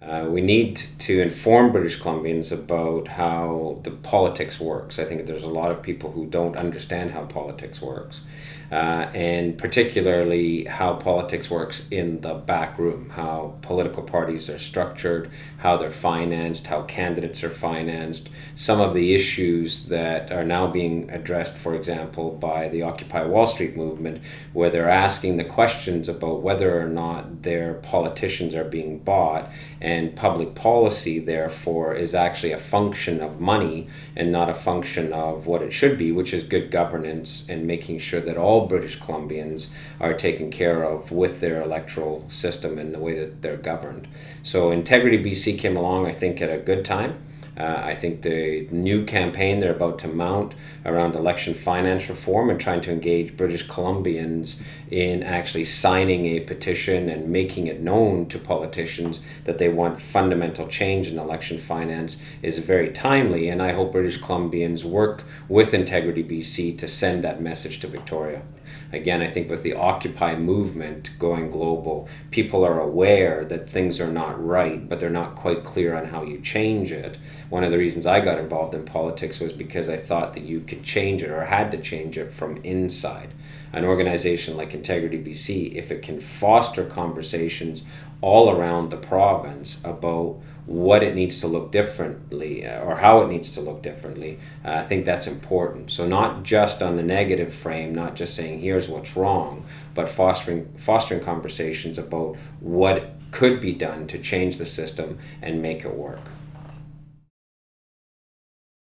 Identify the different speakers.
Speaker 1: Uh, we need to inform British Columbians about how the politics works. I think there's a lot of people who don't understand how politics works, uh, and particularly how politics works in the back room, how political parties are structured, how they're financed, how candidates are financed, some of the issues that are now being addressed, for example, by the Occupy Wall Street movement, where they're asking the questions about whether or not their politicians are being bought and public policy therefore is actually a function of money and not a function of what it should be which is good governance and making sure that all British Columbians are taken care of with their electoral system and the way that they're governed. So Integrity BC came along I think at a good time uh, I think the new campaign they're about to mount around election finance reform and trying to engage British Columbians in actually signing a petition and making it known to politicians that they want fundamental change in election finance is very timely. And I hope British Columbians work with Integrity BC to send that message to Victoria. Again, I think with the Occupy movement going global, people are aware that things are not right, but they're not quite clear on how you change it. One of the reasons I got involved in politics was because I thought that you could change it or had to change it from inside. An organization like Integrity BC, if it can foster conversations all around the province about what it needs to look differently uh, or how it needs to look differently, uh, I think that's important. So not just on the negative frame, not just saying here's what's wrong, but fostering fostering conversations about what could be done to change the system and make it work.